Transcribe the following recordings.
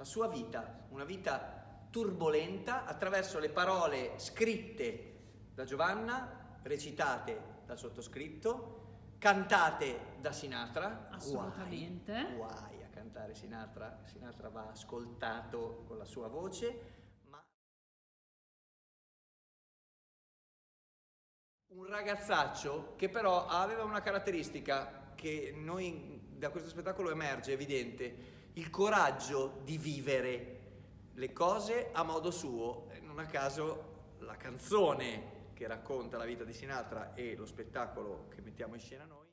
la sua vita, una vita turbolenta attraverso le parole scritte da Giovanna, recitate dal sottoscritto, cantate da Sinatra. Assolutamente. Guai, guai a cantare Sinatra, Sinatra va ascoltato con la sua voce, un ragazzaccio che però aveva una caratteristica che noi da questo spettacolo emerge evidente, il coraggio di vivere le cose a modo suo, non a caso la canzone che racconta la vita di Sinatra e lo spettacolo che mettiamo in scena noi.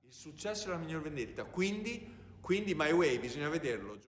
Il successo è la miglior vendetta, quindi, quindi My Way, bisogna vederlo.